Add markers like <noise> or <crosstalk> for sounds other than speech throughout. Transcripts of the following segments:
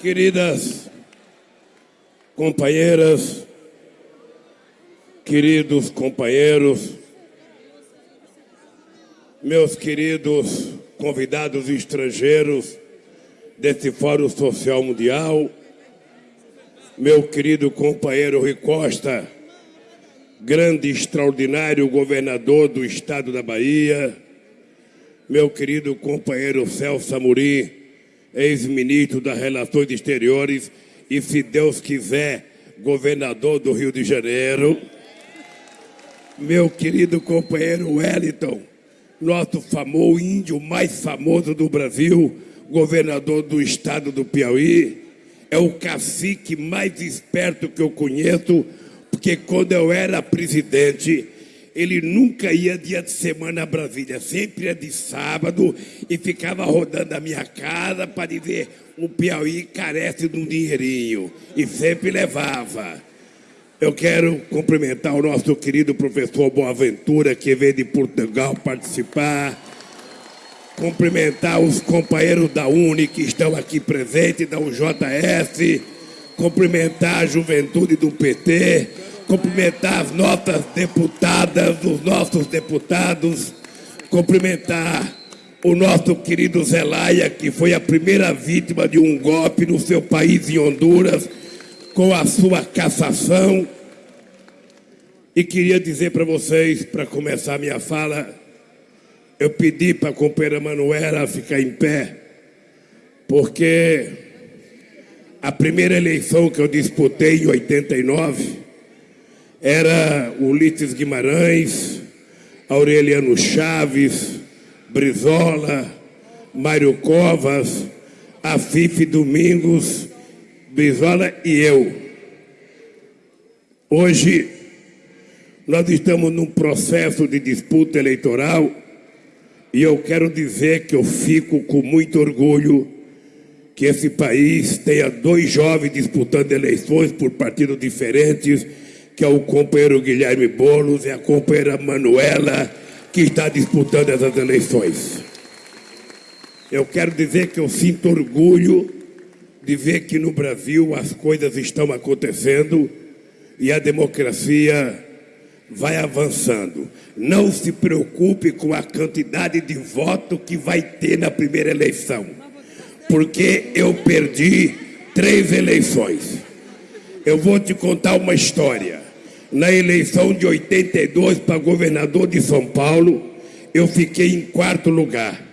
Queridas companheiras, queridos companheiros, meus queridos convidados estrangeiros desse Fórum Social Mundial, meu querido companheiro Rui Costa, grande e extraordinário governador do estado da Bahia, meu querido companheiro Celso Amorim, ex-ministro das Relações Exteriores e, se Deus quiser, governador do Rio de Janeiro. Meu querido companheiro Wellington, nosso famoso índio mais famoso do Brasil, governador do estado do Piauí, é o cacique mais esperto que eu conheço, porque quando eu era presidente, ele nunca ia dia de semana a Brasília, sempre ia de sábado e ficava rodando a minha casa para dizer o Piauí carece de um dinheirinho e sempre levava. Eu quero cumprimentar o nosso querido professor Boaventura, que veio de Portugal participar. Cumprimentar os companheiros da UNE que estão aqui presentes, da UJS. Cumprimentar a juventude do PT cumprimentar as nossas deputadas, os nossos deputados, cumprimentar o nosso querido Zelaya, que foi a primeira vítima de um golpe no seu país, em Honduras, com a sua cassação. E queria dizer para vocês, para começar minha fala, eu pedi para a companheira Manuela ficar em pé, porque a primeira eleição que eu disputei em 89, era Ulisses Guimarães, Aureliano Chaves, Brizola, Mário Covas, Afife Domingos, Brizola e eu. Hoje, nós estamos num processo de disputa eleitoral e eu quero dizer que eu fico com muito orgulho que esse país tenha dois jovens disputando eleições por partidos diferentes que é o companheiro Guilherme Boulos e a companheira Manuela, que está disputando essas eleições. Eu quero dizer que eu sinto orgulho de ver que no Brasil as coisas estão acontecendo e a democracia vai avançando. Não se preocupe com a quantidade de voto que vai ter na primeira eleição, porque eu perdi três eleições. Eu vou te contar uma história. Na eleição de 82 para governador de São Paulo, eu fiquei em quarto lugar.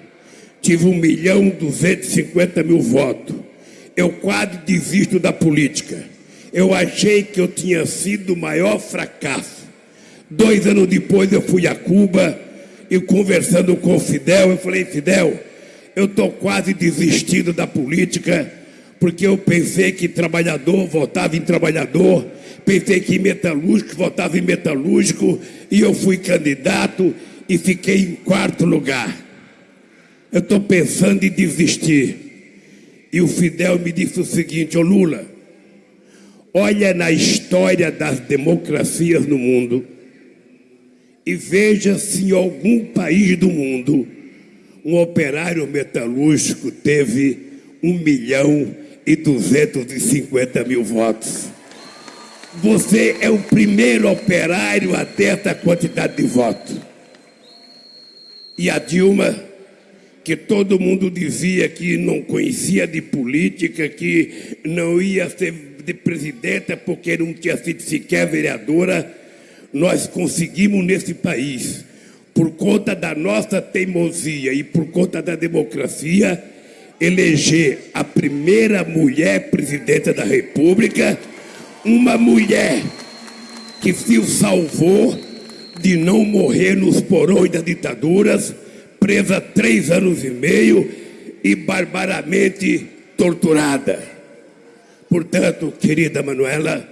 Tive 1 milhão 250 mil votos. Eu quase desisto da política. Eu achei que eu tinha sido o maior fracasso. Dois anos depois eu fui a Cuba e conversando com o Fidel, eu falei, Fidel, eu estou quase desistindo da política, porque eu pensei que trabalhador votava em trabalhador, pensei que metalúrgico, votava em metalúrgico, e eu fui candidato e fiquei em quarto lugar. Eu estou pensando em desistir. E o Fidel me disse o seguinte: Ô Lula, olha na história das democracias no mundo e veja se em algum país do mundo um operário metalúrgico teve um milhão e duzentos e cinquenta mil votos. Você é o primeiro operário a ter essa quantidade de votos. E a Dilma, que todo mundo dizia que não conhecia de política, que não ia ser de presidenta porque não tinha sido sequer vereadora, nós conseguimos nesse país, por conta da nossa teimosia e por conta da democracia, eleger a primeira mulher presidenta da República uma mulher que se salvou de não morrer nos porões das ditaduras, presa três anos e meio e barbaramente torturada. Portanto, querida Manuela,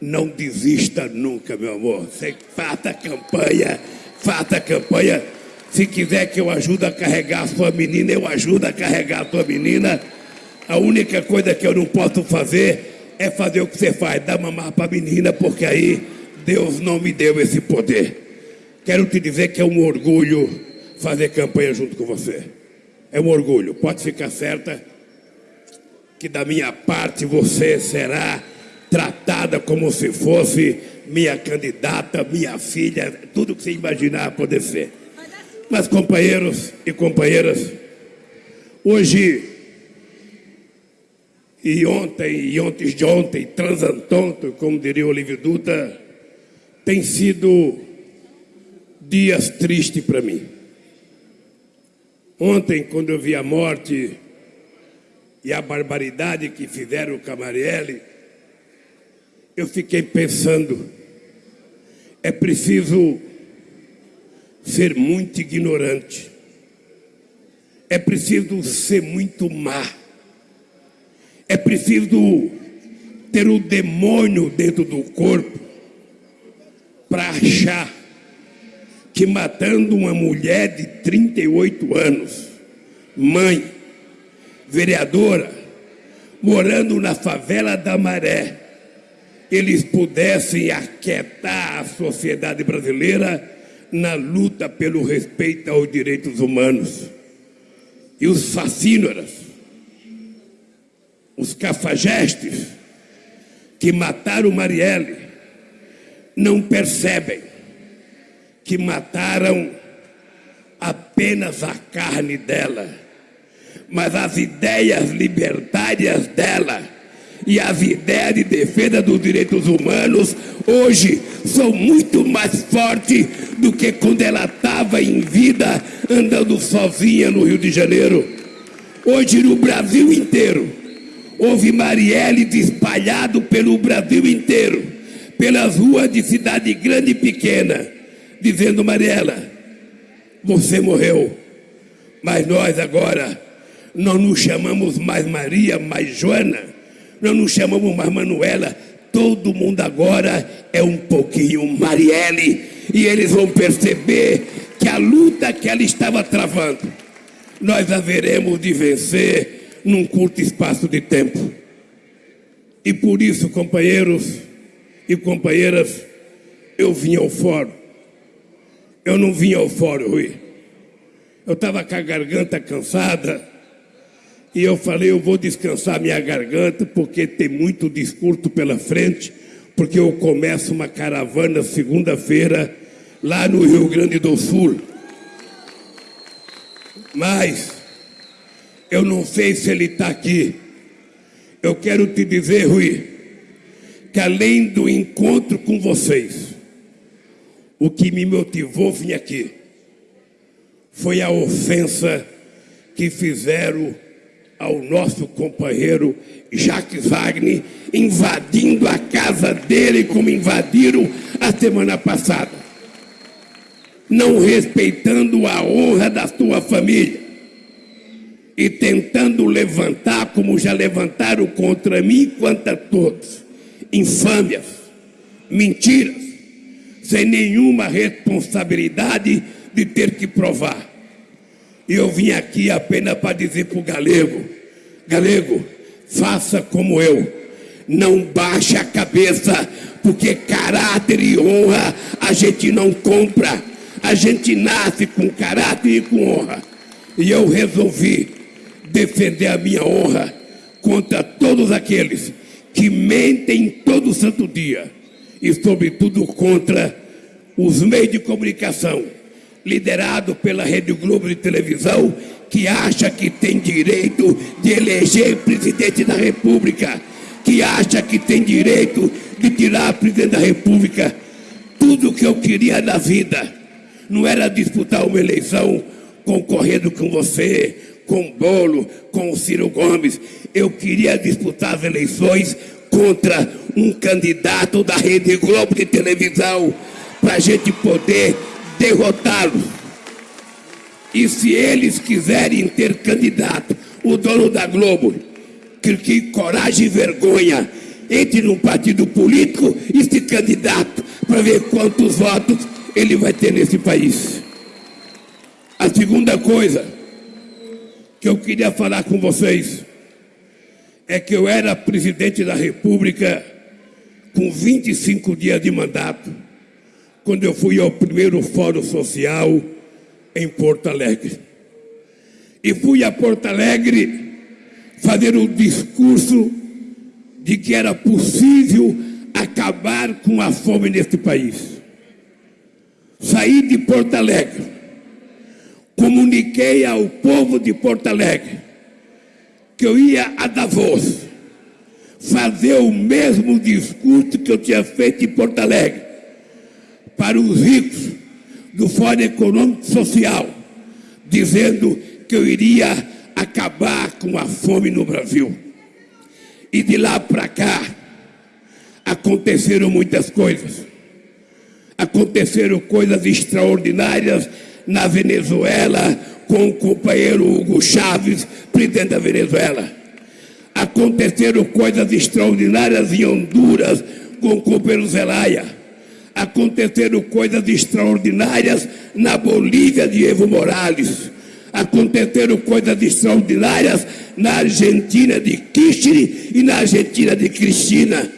não desista nunca, meu amor. Você faça campanha, faça campanha. Se quiser que eu ajude a carregar a sua menina, eu ajudo a carregar a sua menina. A única coisa que eu não posso fazer é fazer o que você faz, dar mamar para a menina, porque aí Deus não me deu esse poder. Quero te dizer que é um orgulho fazer campanha junto com você. É um orgulho, pode ficar certa. que da minha parte você será tratada como se fosse minha candidata, minha filha, tudo que você imaginar poder ser. Mas, companheiros e companheiras, hoje e ontem, e ontem de ontem, transantonto, como diria Olívio Dutra, tem sido dias tristes para mim. Ontem, quando eu vi a morte e a barbaridade que fizeram com a eu fiquei pensando, é preciso ser muito ignorante, é preciso ser muito má, é preciso ter o demônio dentro do corpo para achar que matando uma mulher de 38 anos, mãe, vereadora, morando na favela da Maré, eles pudessem aquietar a sociedade brasileira na luta pelo respeito aos direitos humanos. E os fascínoras, os cafajestes que mataram Marielle, não percebem que mataram apenas a carne dela, mas as ideias libertárias dela e as ideias de defesa dos direitos humanos hoje são muito mais fortes do que quando ela estava em vida andando sozinha no Rio de Janeiro. Hoje no Brasil inteiro houve Marielle espalhado pelo Brasil inteiro, pelas ruas de cidade grande e pequena, dizendo Mariela, você morreu, mas nós agora não nos chamamos mais Maria, mais Joana não chamamos mais Manuela, todo mundo agora é um pouquinho Marielle, e eles vão perceber que a luta que ela estava travando, nós haveremos de vencer num curto espaço de tempo. E por isso, companheiros e companheiras, eu vim ao fórum. Eu não vim ao fórum, Rui. Eu estava com a garganta cansada e eu falei, eu vou descansar minha garganta, porque tem muito discurso pela frente, porque eu começo uma caravana segunda-feira lá no Rio Grande do Sul. Mas eu não sei se ele está aqui. Eu quero te dizer, Rui, que além do encontro com vocês, o que me motivou vir aqui foi a ofensa que fizeram ao nosso companheiro Jacques Wagner, invadindo a casa dele como invadiram a semana passada, não respeitando a honra da sua família e tentando levantar, como já levantaram contra mim, quanto a todos, infâmias, mentiras, sem nenhuma responsabilidade de ter que provar. E eu vim aqui apenas para dizer para o galego: galego, faça como eu, não baixe a cabeça, porque caráter e honra a gente não compra, a gente nasce com caráter e com honra. E eu resolvi defender a minha honra contra todos aqueles que mentem todo santo dia e, sobretudo, contra os meios de comunicação liderado pela Rede Globo de televisão, que acha que tem direito de eleger presidente da República, que acha que tem direito de tirar presidente da República. Tudo que eu queria na vida não era disputar uma eleição concorrendo com você, com Bolo, com o Ciro Gomes. Eu queria disputar as eleições contra um candidato da Rede Globo de televisão, para a gente poder derrotá-los. E se eles quiserem ter candidato, o dono da Globo, que, que coragem e vergonha, entre num partido político e se candidato para ver quantos votos ele vai ter nesse país. A segunda coisa que eu queria falar com vocês é que eu era presidente da República com 25 dias de mandato quando eu fui ao primeiro fórum social em Porto Alegre. E fui a Porto Alegre fazer o discurso de que era possível acabar com a fome neste país. Saí de Porto Alegre, comuniquei ao povo de Porto Alegre que eu ia a Davos fazer o mesmo discurso que eu tinha feito em Porto Alegre para os ricos do Fórum Econômico Social, dizendo que eu iria acabar com a fome no Brasil. E de lá para cá aconteceram muitas coisas. Aconteceram coisas extraordinárias na Venezuela com o companheiro Hugo Chávez, presidente da Venezuela. Aconteceram coisas extraordinárias em Honduras com o companheiro Zelaya. Aconteceram coisas extraordinárias na Bolívia de Evo Morales aconteceram coisas extraordinárias na Argentina de Kirchner e na Argentina de Cristina.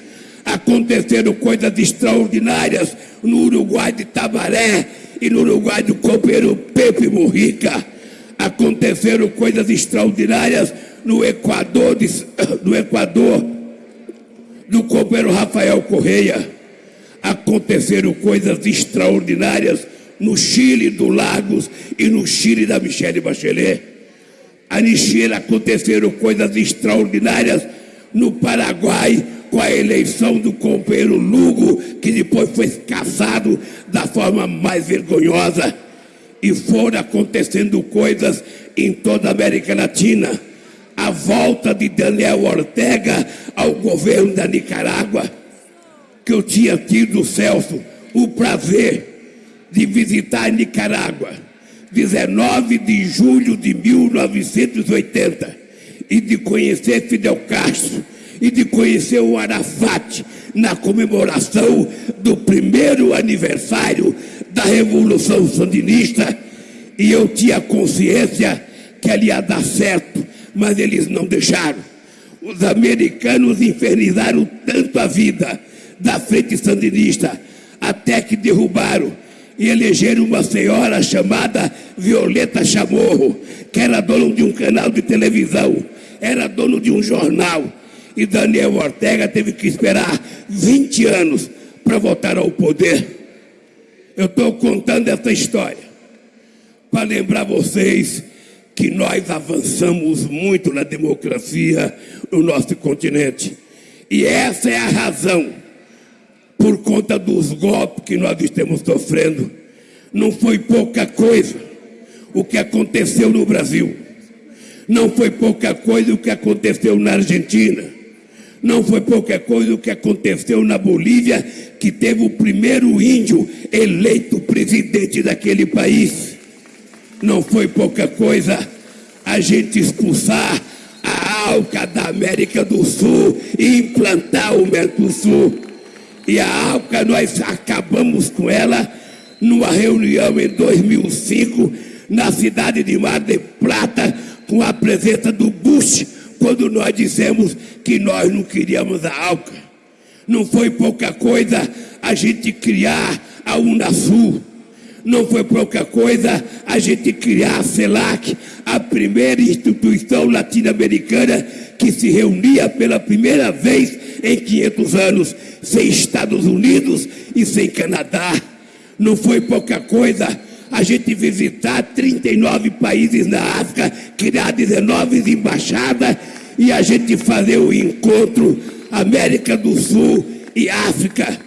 Aconteceram coisas extraordinárias no Uruguai de Tabaré e no Uruguai do companheiro Pepe Mujica. Aconteceram coisas extraordinárias no Equador, <coughs> no Equador do companheiro Rafael Correia. Aconteceram coisas extraordinárias no Chile do Lagos e no Chile da Michelle Bachelet. A Chile aconteceram coisas extraordinárias no Paraguai com a eleição do companheiro Lugo, que depois foi caçado da forma mais vergonhosa. E foram acontecendo coisas em toda a América Latina. A volta de Daniel Ortega ao governo da Nicarágua, que eu tinha tido, Celso, o prazer de visitar Nicarágua, 19 de julho de 1980, e de conhecer Fidel Castro, e de conhecer o Arafat na comemoração do primeiro aniversário da Revolução Sandinista, e eu tinha consciência que ali ia dar certo, mas eles não deixaram. Os americanos infernizaram tanto a vida da frente sandinista, até que derrubaram e elegeram uma senhora chamada Violeta Chamorro, que era dono de um canal de televisão, era dono de um jornal. E Daniel Ortega teve que esperar 20 anos para voltar ao poder. Eu estou contando essa história para lembrar vocês que nós avançamos muito na democracia no nosso continente. E essa é a razão por conta dos golpes que nós estamos sofrendo. Não foi pouca coisa o que aconteceu no Brasil. Não foi pouca coisa o que aconteceu na Argentina. Não foi pouca coisa o que aconteceu na Bolívia, que teve o primeiro índio eleito presidente daquele país. Não foi pouca coisa a gente expulsar a ALCA da América do Sul e implantar o Mercosul. E a ALCA, nós acabamos com ela numa reunião em 2005, na cidade de Mar de Plata, com a presença do Bush, quando nós dissemos que nós não queríamos a ALCA. Não foi pouca coisa a gente criar a Unasul. Não foi pouca coisa a gente criar a CELAC, a primeira instituição latino-americana que se reunia pela primeira vez em 500 anos, sem Estados Unidos e sem Canadá. Não foi pouca coisa a gente visitar 39 países na África, criar 19 embaixadas e a gente fazer o encontro América do Sul e África.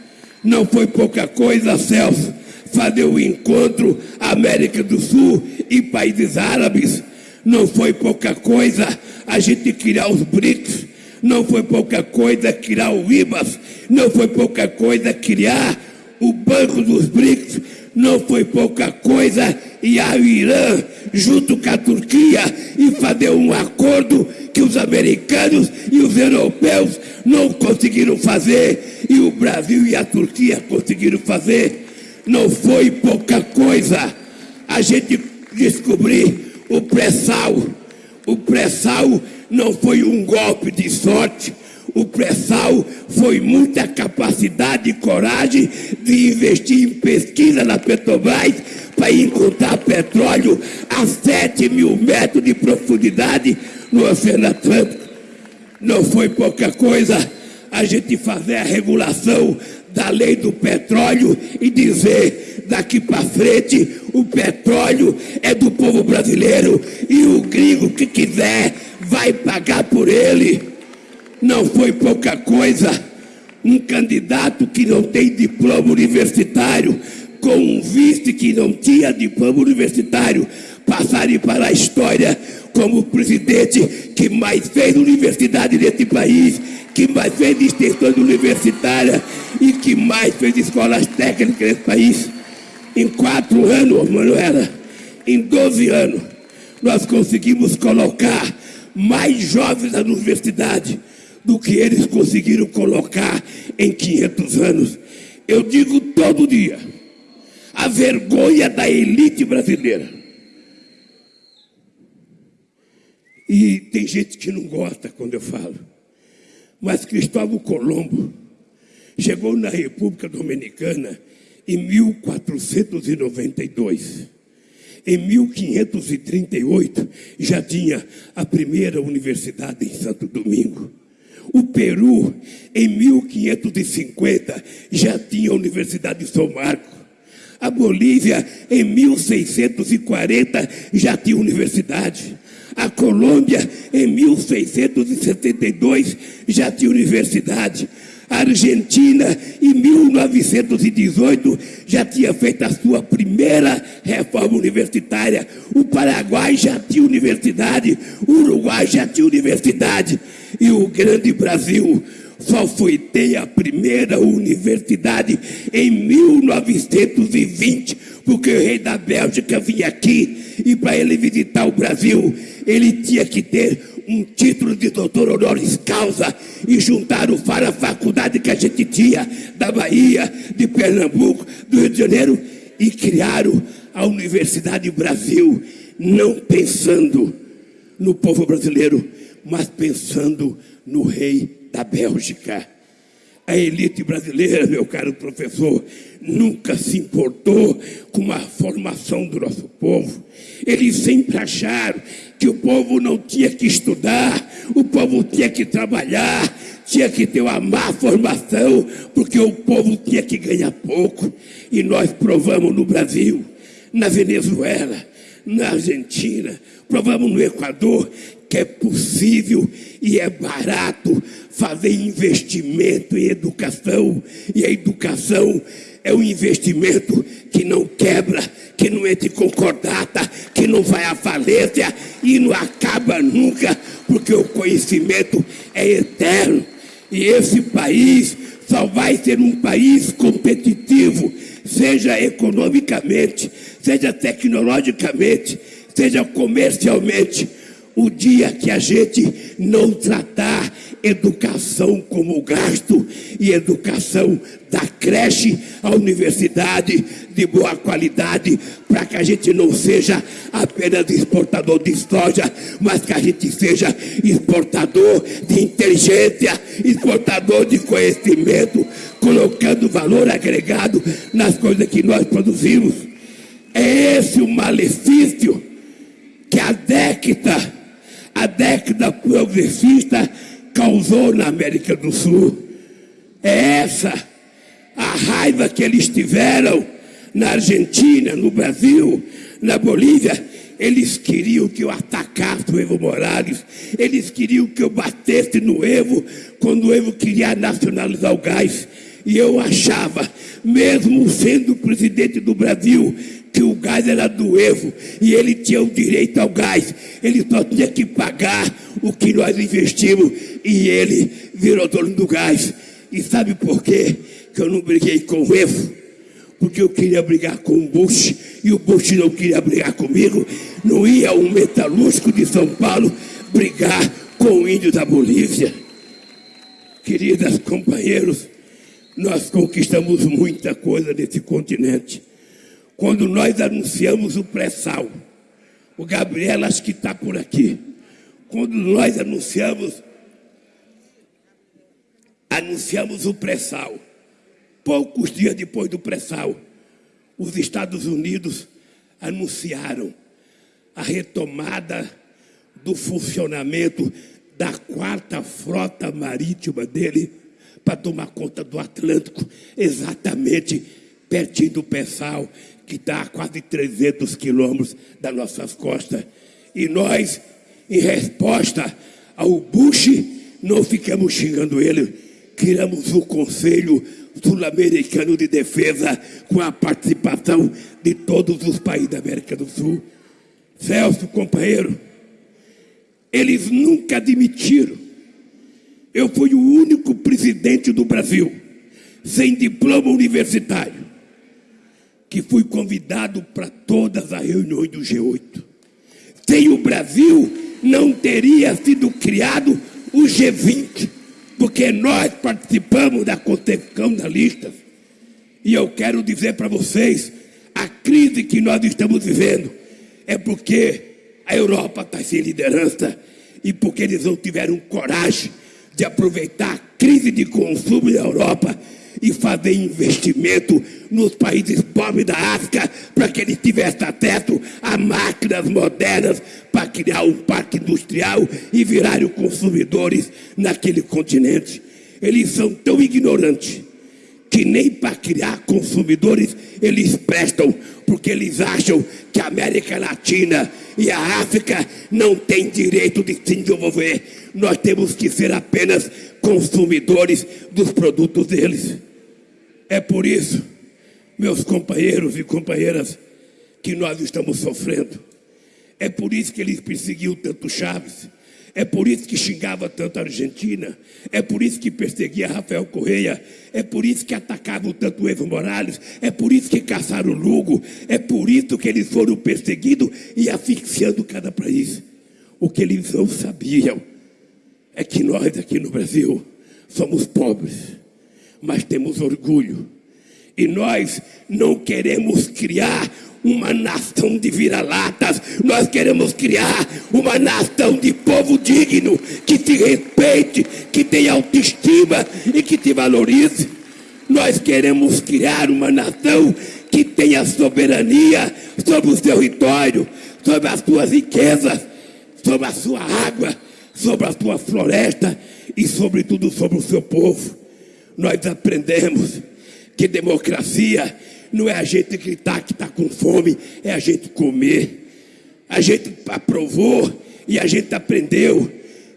Não foi pouca coisa, Celso, fazer o encontro América do Sul e países árabes. Não foi pouca coisa a gente criar os BRICS não foi pouca coisa criar o IBAS, não foi pouca coisa criar o Banco dos BRICS, não foi pouca coisa ir ao Irã junto com a Turquia e fazer um acordo que os americanos e os europeus não conseguiram fazer e o Brasil e a Turquia conseguiram fazer. Não foi pouca coisa a gente descobrir o pré-sal. O pré-sal não foi um golpe de sorte. O pré-sal foi muita capacidade e coragem de investir em pesquisa na Petrobras para encontrar petróleo a 7 mil metros de profundidade no Oceano Atlântico. Não foi pouca coisa a gente fazer a regulação da lei do petróleo e dizer daqui para frente o petróleo é do povo brasileiro e o gringo que quiser vai pagar por ele. Não foi pouca coisa. Um candidato que não tem diploma universitário com um vice que não tinha diploma universitário passarem para a história como o presidente que mais fez universidade nesse país, que mais fez extensões universitárias e que mais fez escolas técnicas nesse país. Em quatro anos, Manuela, em 12 anos, nós conseguimos colocar mais jovens na universidade do que eles conseguiram colocar em 500 anos. Eu digo todo dia, a vergonha da elite brasileira. E tem gente que não gosta quando eu falo. Mas Cristóvão Colombo chegou na República Dominicana em 1492. Em 1538 já tinha a primeira universidade em Santo Domingo. O Peru, em 1550, já tinha a Universidade de São Marcos. A Bolívia, em 1640, já tinha universidade. A Colômbia, em 1672, já tinha universidade. Argentina, em 1918, já tinha feito a sua primeira reforma universitária. O Paraguai já tinha universidade. O Uruguai já tinha universidade. E o grande Brasil só foi ter a primeira universidade em 1920, porque o rei da Bélgica vinha aqui e para ele visitar o Brasil, ele tinha que ter um título de doutor honoris causa e juntaram para a faculdade que a gente tinha da Bahia, de Pernambuco, do Rio de Janeiro e criaram a Universidade Brasil, não pensando no povo brasileiro, mas pensando no rei da Bélgica. A elite brasileira, meu caro professor, nunca se importou com a formação do nosso povo. Eles sempre acharam que o povo não tinha que estudar, o povo tinha que trabalhar, tinha que ter uma má formação, porque o povo tinha que ganhar pouco. E nós provamos no Brasil, na Venezuela, na Argentina, provamos no Equador que é possível e é barato fazer investimento em educação. E a educação é um investimento que não quebra, que não entra em concordata, que não vai à falência e não acaba nunca, porque o conhecimento é eterno. E esse país só vai ser um país competitivo, seja economicamente, seja tecnologicamente, seja comercialmente o dia que a gente não tratar educação como gasto e educação da creche à universidade de boa qualidade, para que a gente não seja apenas exportador de soja, mas que a gente seja exportador de inteligência, exportador de conhecimento, colocando valor agregado nas coisas que nós produzimos. É esse o malefício que a década a década progressista causou na América do Sul. É essa a raiva que eles tiveram na Argentina, no Brasil, na Bolívia. Eles queriam que eu atacasse o Evo Morales. Eles queriam que eu batesse no Evo quando o Evo queria nacionalizar o gás. E eu achava, mesmo sendo presidente do Brasil, que o gás era do Evo e ele tinha o direito ao gás. Ele só tinha que pagar o que nós investimos e ele virou dono do gás. E sabe por quê que eu não briguei com o Evo? Porque eu queria brigar com o Bush e o Bush não queria brigar comigo. Não ia um metalúrgico de São Paulo brigar com o índio da Bolívia. Queridas companheiros, nós conquistamos muita coisa nesse continente quando nós anunciamos o pré-sal. O Gabriel acho que está por aqui. Quando nós anunciamos, anunciamos o pré-sal. Poucos dias depois do pré-sal, os Estados Unidos anunciaram a retomada do funcionamento da quarta frota marítima dele para tomar conta do Atlântico, exatamente pertinho do Pessal, que está a quase 300 quilômetros das nossas costas. E nós, em resposta ao Bush, não ficamos xingando ele, criamos o Conselho Sul-Americano de Defesa com a participação de todos os países da América do Sul. Celso, companheiro, eles nunca admitiram. Eu fui o único presidente do Brasil sem diploma universitário que fui convidado para todas as reuniões do G8. Sem o Brasil, não teria sido criado o G20, porque nós participamos da concepção da lista. E eu quero dizer para vocês, a crise que nós estamos vivendo é porque a Europa está sem liderança e porque eles não tiveram coragem de aproveitar a crise de consumo da Europa e fazer investimento nos países pobres da África para que eles tivessem acesso a máquinas modernas para criar um parque industrial e virarem consumidores naquele continente. Eles são tão ignorantes que nem para criar consumidores eles prestam, porque eles acham que a América Latina e a África não têm direito de se desenvolver. Nós temos que ser apenas consumidores dos produtos deles. É por isso, meus companheiros e companheiras, que nós estamos sofrendo. É por isso que eles perseguiam tanto Chaves. É por isso que xingava tanto a Argentina. É por isso que perseguia Rafael Correia. É por isso que atacavam tanto Evo Morales. É por isso que caçaram o Lugo. É por isso que eles foram perseguidos e asfixiando cada país. O que eles não sabiam é que nós aqui no Brasil somos pobres mas temos orgulho. E nós não queremos criar uma nação de vira-latas, nós queremos criar uma nação de povo digno, que te respeite, que tenha autoestima e que te valorize. Nós queremos criar uma nação que tenha soberania sobre o seu território, sobre as suas riquezas, sobre a sua água, sobre a sua floresta e, sobretudo, sobre o seu povo nós aprendemos que democracia não é a gente gritar que está com fome, é a gente comer. A gente aprovou e a gente aprendeu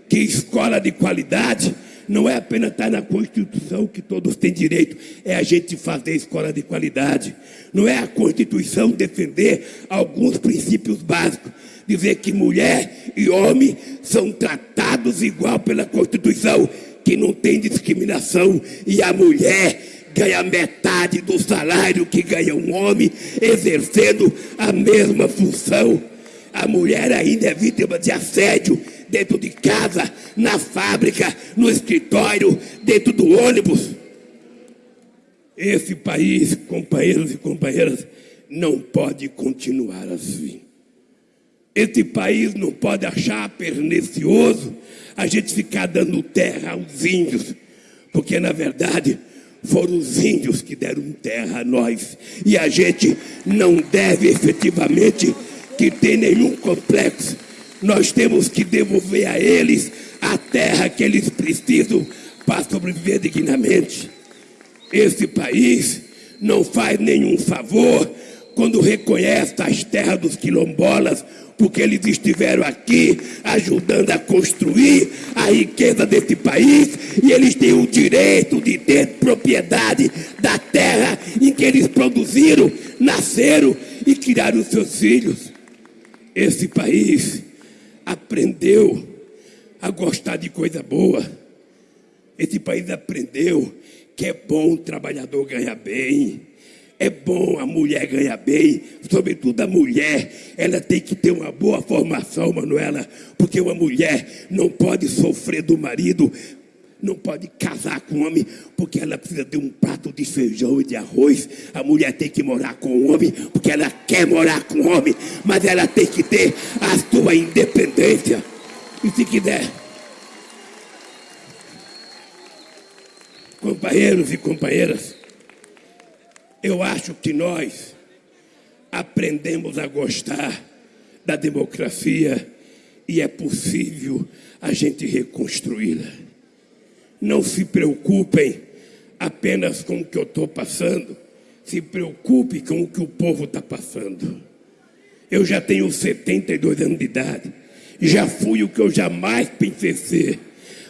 que escola de qualidade não é apenas estar na Constituição que todos têm direito, é a gente fazer escola de qualidade. Não é a Constituição defender alguns princípios básicos, dizer que mulher e homem são tratados igual pela Constituição que não tem discriminação e a mulher ganha metade do salário que ganha um homem, exercendo a mesma função. A mulher ainda é vítima de assédio dentro de casa, na fábrica, no escritório, dentro do ônibus. Esse país, companheiros e companheiras, não pode continuar assim. Esse país não pode achar pernicioso a gente ficar dando terra aos índios, porque na verdade foram os índios que deram terra a nós, e a gente não deve efetivamente que ter nenhum complexo. Nós temos que devolver a eles a terra que eles precisam para sobreviver dignamente. Esse país não faz nenhum favor quando reconhece as terras dos quilombolas porque eles estiveram aqui ajudando a construir a riqueza desse país e eles têm o direito de ter propriedade da terra em que eles produziram, nasceram e criaram seus filhos. Esse país aprendeu a gostar de coisa boa. Esse país aprendeu que é bom o trabalhador ganhar bem é bom a mulher ganhar bem, sobretudo a mulher, ela tem que ter uma boa formação, Manuela, porque uma mulher não pode sofrer do marido, não pode casar com homem, porque ela precisa de um prato de feijão e de arroz. A mulher tem que morar com o homem, porque ela quer morar com o homem, mas ela tem que ter a sua independência. E se quiser, companheiros e companheiras, eu acho que nós aprendemos a gostar da democracia e é possível a gente reconstruí-la. Não se preocupem apenas com o que eu estou passando, se preocupe com o que o povo está passando. Eu já tenho 72 anos de idade, já fui o que eu jamais pensei ser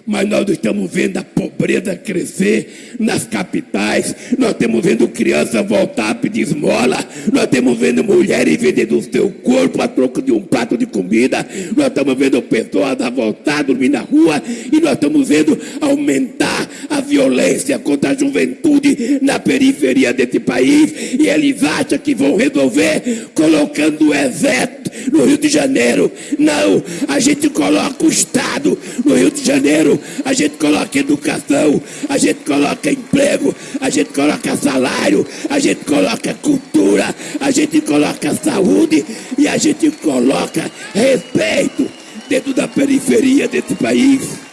mas nós estamos vendo a pobreza crescer nas capitais, nós estamos vendo crianças voltar a pedir esmola, nós estamos vendo mulheres vendendo o seu corpo a troco de um prato de comida, nós estamos vendo pessoas a voltar a dormir na rua. E nós estamos vendo aumentar a violência contra a juventude na periferia desse país. E eles acham que vão resolver colocando o exército no Rio de Janeiro. Não, a gente coloca o Estado no Rio de Janeiro, a gente coloca educação, a gente coloca emprego, a gente coloca salário, a gente coloca cultura, a gente coloca saúde e a gente coloca respeito dentro da periferia desse país.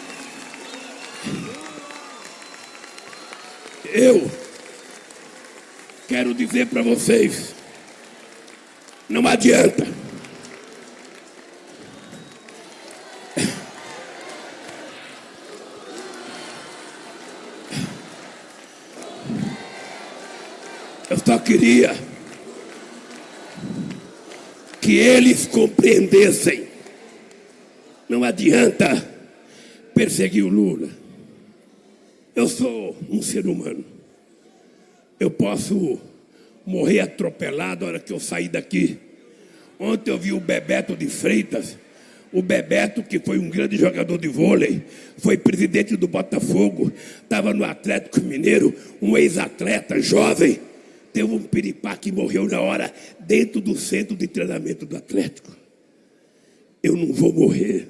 Eu quero dizer para vocês, não adianta só queria que eles compreendessem. Não adianta perseguir o Lula. Eu sou um ser humano. Eu posso morrer atropelado na hora que eu sair daqui. Ontem eu vi o Bebeto de Freitas. O Bebeto, que foi um grande jogador de vôlei, foi presidente do Botafogo, estava no Atlético Mineiro, um ex-atleta jovem Teve um piripá que morreu na hora dentro do centro de treinamento do Atlético. Eu não vou morrer,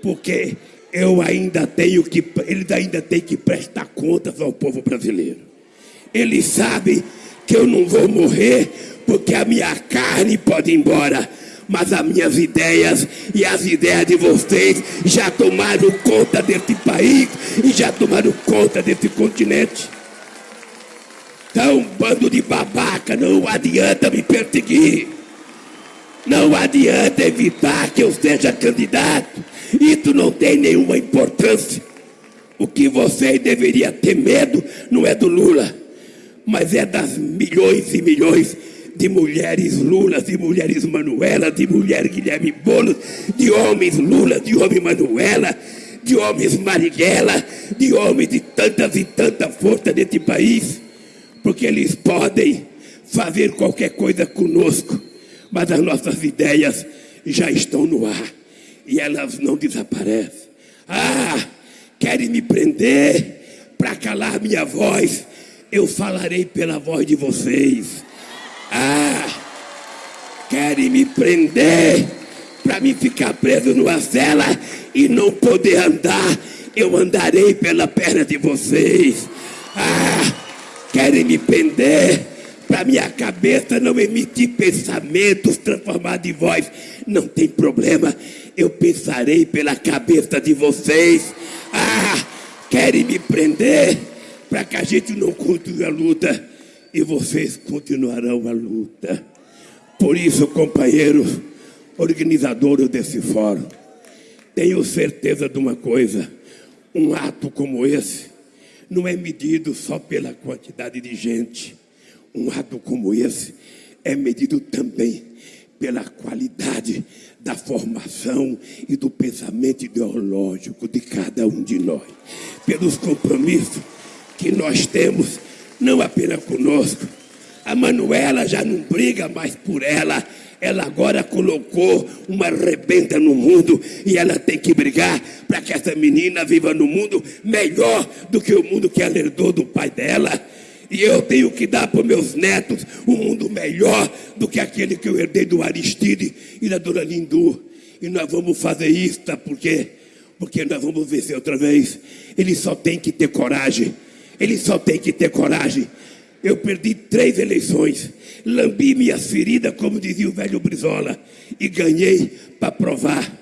porque eu ainda tenho que, eles ainda têm que prestar contas ao povo brasileiro. Eles sabem que eu não vou morrer, porque a minha carne pode ir embora, mas as minhas ideias e as ideias de vocês já tomaram conta desse país e já tomaram conta desse continente. Então, bando de babaca, não adianta me perseguir. Não adianta evitar que eu seja candidato. Isso não tem nenhuma importância. O que você deveria ter medo não é do Lula, mas é das milhões e milhões de mulheres Lula, de mulheres Manuela, de mulheres Guilherme Boulos, de homens Lula, de homens Manuela, de homens Marighella, de homens de tantas e tanta força desse país porque eles podem fazer qualquer coisa conosco, mas as nossas ideias já estão no ar e elas não desaparecem. Ah, querem me prender para calar minha voz? Eu falarei pela voz de vocês. Ah, querem me prender para me ficar preso numa cela e não poder andar? Eu andarei pela perna de vocês. Ah, querem me prender para minha cabeça não emitir pensamentos transformados em voz. Não tem problema, eu pensarei pela cabeça de vocês. Ah, querem me prender para que a gente não continue a luta e vocês continuarão a luta. Por isso, companheiros, organizadores desse fórum, tenho certeza de uma coisa: um ato como esse não é medido só pela quantidade de gente. Um ato como esse é medido também pela qualidade da formação e do pensamento ideológico de cada um de nós, pelos compromissos que nós temos, não apenas conosco. A Manuela já não briga mais por ela, ela agora colocou uma rebenta no mundo e ela tem que brigar para que essa menina viva no mundo melhor do que o mundo que ela herdou do pai dela. E eu tenho que dar para meus netos um mundo melhor do que aquele que eu herdei do Aristide e da Dona Lindu. E nós vamos fazer isso, tá? Por quê? Porque nós vamos vencer outra vez. Ele só tem que ter coragem. Ele só tem que ter coragem. Eu perdi três eleições, lambi minhas feridas, como dizia o velho Brizola, e ganhei para provar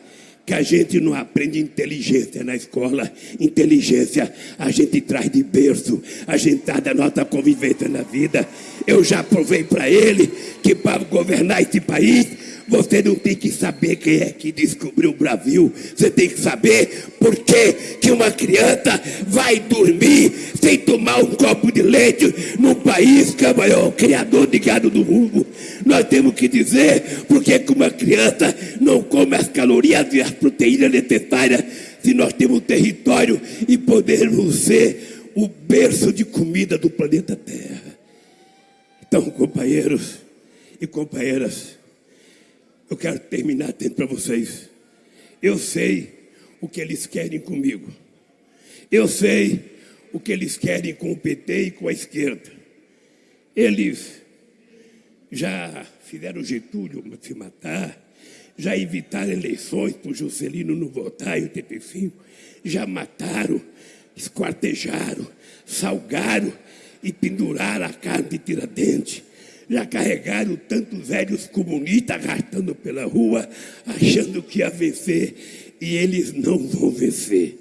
que a gente não aprende inteligência na escola. Inteligência a gente traz de berço, a gente traz da nossa convivência na vida. Eu já provei para ele que para governar esse país Você não tem que saber quem é que descobriu o Brasil. Você tem que saber por que, que uma criança vai dormir sem tomar um copo de leite num país que é o maior criador de gado do mundo. Nós temos que dizer por que uma criança não come as calorias e as proteínas necessárias se nós temos território e podermos ser o berço de comida do planeta Terra. Então, companheiros e companheiras, eu quero terminar dizendo para vocês. Eu sei o que eles querem comigo. Eu sei o que eles querem com o PT e com a esquerda. Eles já fizeram Getúlio se matar, já evitaram eleições para o Juscelino não votar em 85, já mataram, esquartejaram, salgaram e penduraram a carne de tiradentes já carregaram tantos velhos comunistas arrastando pela rua, achando que ia vencer, e eles não vão vencer,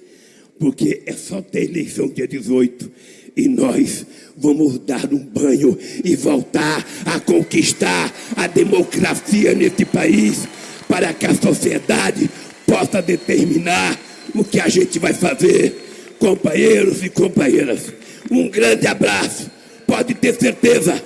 porque é só ter eleição dia 18 e nós vamos dar um banho e voltar a conquistar a democracia nesse país, para que a sociedade possa determinar o que a gente vai fazer. Companheiros e companheiras, um grande abraço. Pode ter certeza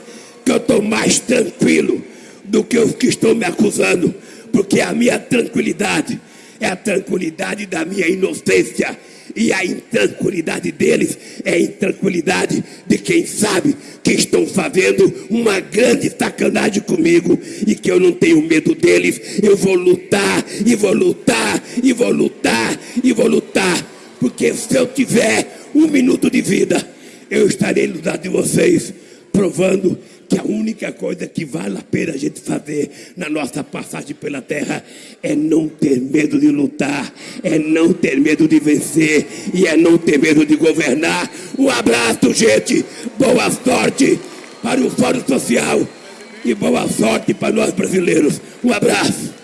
que eu estou mais tranquilo do que os que estão me acusando, porque a minha tranquilidade é a tranquilidade da minha inocência. E a intranquilidade deles é a intranquilidade de quem sabe que estão fazendo uma grande sacanagem comigo e que eu não tenho medo deles. Eu vou lutar, e vou lutar, e vou lutar, e vou lutar. Porque se eu tiver um minuto de vida, eu estarei no lado de vocês, provando que a única coisa que vale a pena a gente fazer na nossa passagem pela terra é não ter medo de lutar, é não ter medo de vencer e é não ter medo de governar. Um abraço, gente. Boa sorte para o Fórum Social e boa sorte para nós brasileiros. Um abraço.